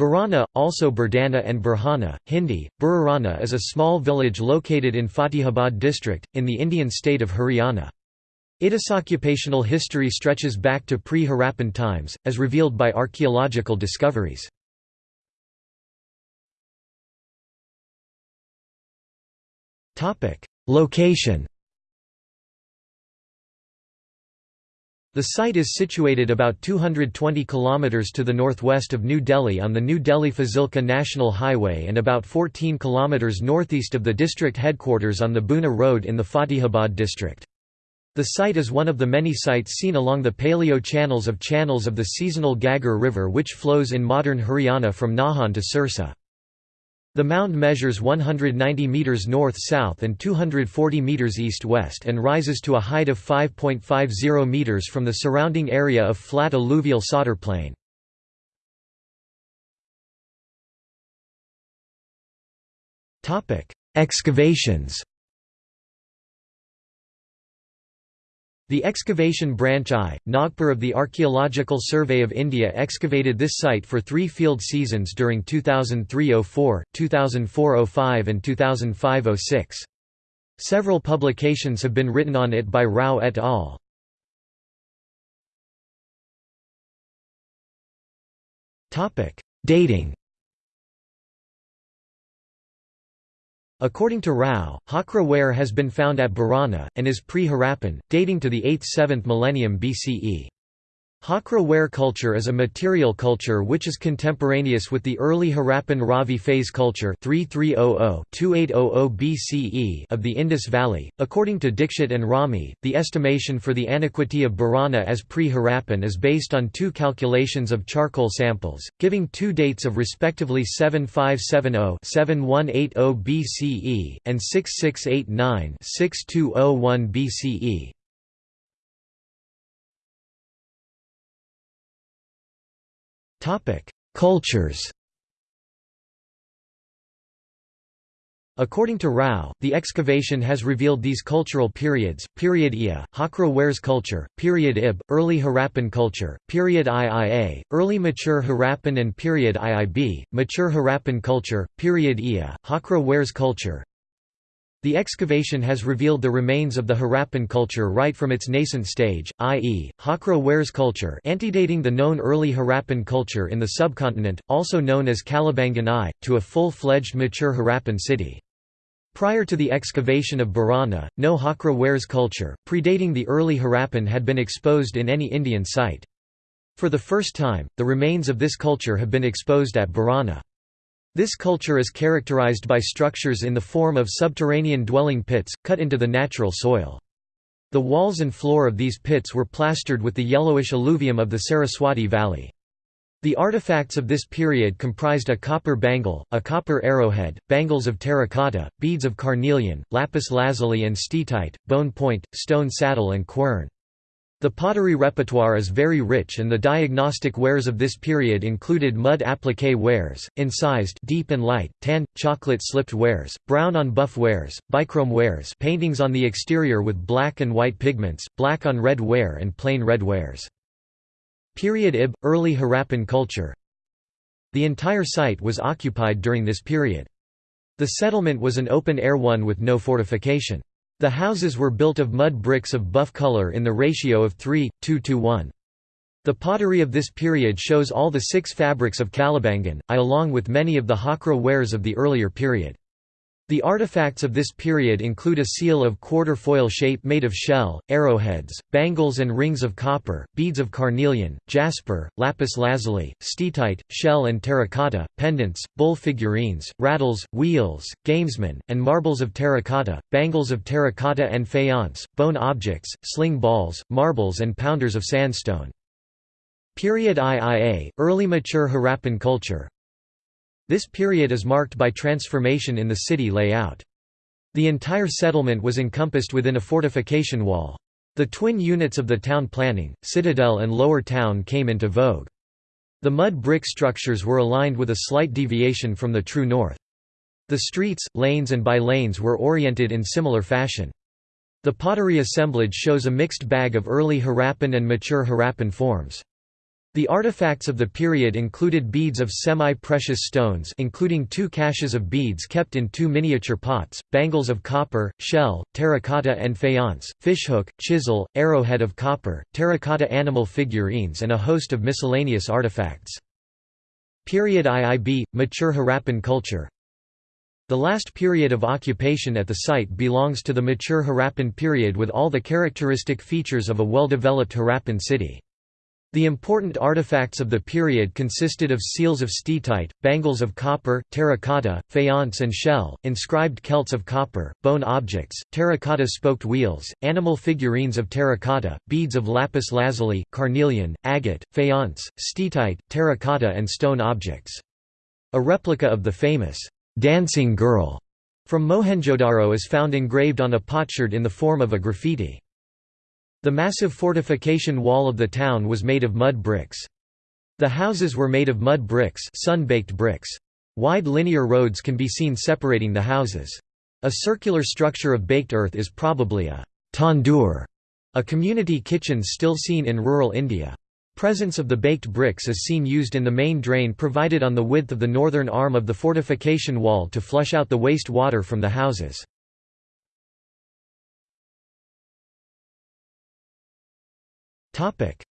Bhirrana, also Bhirdana and Bhirdhana, Hindi, Burarana is a small village located in Fatehabad district, in the Indian state of Haryana. Its occupational history stretches back to pre-Harappan times, as revealed by archaeological discoveries. Location The site is situated about 220 km to the northwest of New Delhi on the New Delhi-Fazilka National Highway and about 14 km northeast of the district headquarters on the Bhuna Road in the Fatehabad district. The site is one of the many sites seen along the paleo channels of channels of the seasonal Ghaggar River which flows in modern Haryana from Nahan to Sirsa. The mound measures 190 metres north-south and 240 metres east-west and rises to a height of 5.50 metres from the surrounding area of flat alluvial solder plain. Excavations The excavation branch I, Nagpur of the Archaeological Survey of India excavated this site for three field seasons during 2003–04, 2004–05 and 2005–06. Several publications have been written on it by Rao et al. Dating According to Rao, Hakra ware has been found at Bhirrana, and is pre-Harappan, dating to the 8th–7th millennium BCE. Hakra ware culture is a material culture which is contemporaneous with the early Harappan Ravi phase culture 3300–2800 BCE of the Indus Valley. According to Dixit and Rami, the estimation for the antiquity of Bhirrana as pre-Harappan is based on two calculations of charcoal samples, giving two dates of respectively 7570–7180 BCE and 6689–6201 BCE. Cultures According to Rao, the excavation has revealed these cultural periods, period Ia, Hakra wares culture, period Ib, early Harappan culture, period Iia, early mature Harappan and period Iib, mature Harappan culture, period Ia, Hakra wares culture, the excavation has revealed the remains of the Harappan culture right from its nascent stage, i.e., Hakra wares culture antedating the known early Harappan culture in the subcontinent, also known as Kalibangan I, to a full-fledged mature Harappan city. Prior to the excavation of Bhirrana, no Hakra wares culture, predating the early Harappan had been exposed in any Indian site. For the first time, the remains of this culture have been exposed at Bhirrana. This culture is characterized by structures in the form of subterranean dwelling pits, cut into the natural soil. The walls and floor of these pits were plastered with the yellowish alluvium of the Saraswati Valley. The artifacts of this period comprised a copper bangle, a copper arrowhead, bangles of terracotta, beads of carnelian, lapis lazuli and steatite, bone point, stone saddle and quern. The pottery repertoire is very rich and the diagnostic wares of this period included mud appliqué wares, incised deep and light, tan, chocolate slipped wares, brown on buff wares, bichrome wares paintings on the exterior with black and white pigments, black on red ware and plain red wares. Period Ib, early Harappan culture The entire site was occupied during this period. The settlement was an open-air one with no fortification. The houses were built of mud bricks of buff color in the ratio of 3, 2 to 1. The pottery of this period shows all the six fabrics of Kalibangan, I along with many of the Hakra wares of the earlier period. The artifacts of this period include a seal of quatrefoil shape made of shell, arrowheads, bangles and rings of copper, beads of carnelian, jasper, lapis lazuli, steatite, shell and terracotta, pendants, bull figurines, rattles, wheels, gamesmen, and marbles of terracotta, bangles of terracotta and faience, bone objects, sling balls, marbles and pounders of sandstone. Period IIA, early mature Harappan culture, this period is marked by transformation in the city layout. The entire settlement was encompassed within a fortification wall. The twin units of the town planning, citadel and lower town came into vogue. The mud brick structures were aligned with a slight deviation from the true north. The streets, lanes and by-lanes were oriented in similar fashion. The pottery assemblage shows a mixed bag of early Harappan and mature Harappan forms. The artifacts of the period included beads of semi-precious stones including two caches of beads kept in two miniature pots, bangles of copper, shell, terracotta and faience, fishhook, chisel, arrowhead of copper, terracotta animal figurines and a host of miscellaneous artifacts. Period IIB – Mature Harappan culture The last period of occupation at the site belongs to the mature Harappan period with all the characteristic features of a well-developed Harappan city. The important artifacts of the period consisted of seals of steatite, bangles of copper, terracotta, faience and shell, inscribed celts of copper, bone objects, terracotta spoked wheels, animal figurines of terracotta, beads of lapis lazuli, carnelian, agate, faience, steatite, terracotta and stone objects. A replica of the famous «dancing girl» from Mohenjo-Daro is found engraved on a potsherd in the form of a graffiti. The massive fortification wall of the town was made of mud bricks. The houses were made of mud bricks sun-baked bricks. Wide linear roads can be seen separating the houses. A circular structure of baked earth is probably a tandoor, a community kitchen still seen in rural India. Presence of the baked bricks is seen used in the main drain provided on the width of the northern arm of the fortification wall to flush out the waste water from the houses.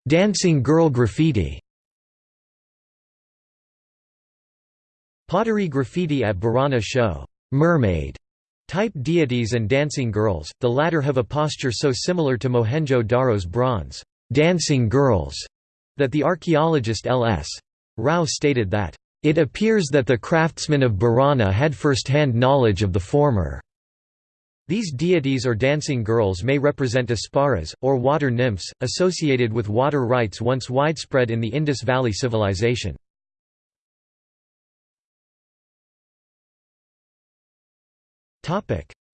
Dancing girl graffiti Pottery graffiti at Bhirrana show mermaid type deities and dancing girls, the latter have a posture so similar to Mohenjo-Daro's bronze dancing girls that the archaeologist L.S. Rao stated that, "...it appears that the craftsmen of Bhirrana had first-hand knowledge of the former." These deities or dancing girls may represent Apsaras, or water nymphs, associated with water rites once widespread in the Indus Valley civilization.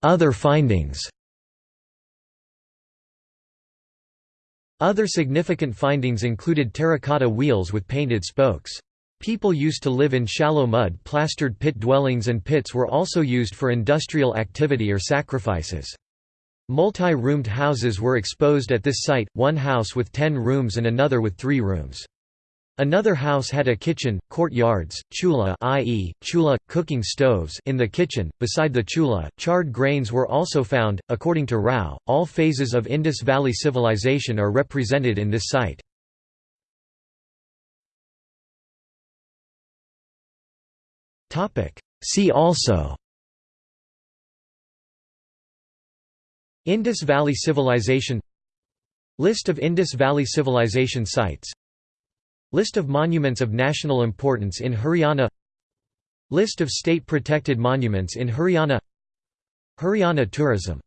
Other findings Other significant findings included terracotta wheels with painted spokes. People used to live in shallow mud-plastered pit dwellings and pits were also used for industrial activity or sacrifices. Multi-roomed houses were exposed at this site, one house with ten rooms and another with three rooms. Another house had a kitchen, courtyards, chula i.e., chula, cooking stoves in the kitchen. Beside the chula, charred grains were also found. According to Rao, all phases of Indus Valley civilization are represented in this site. See also. Indus Valley Civilization. List of Indus Valley Civilization sites. List of monuments of national importance in Haryana. List of state-protected monuments in Haryana. Haryana tourism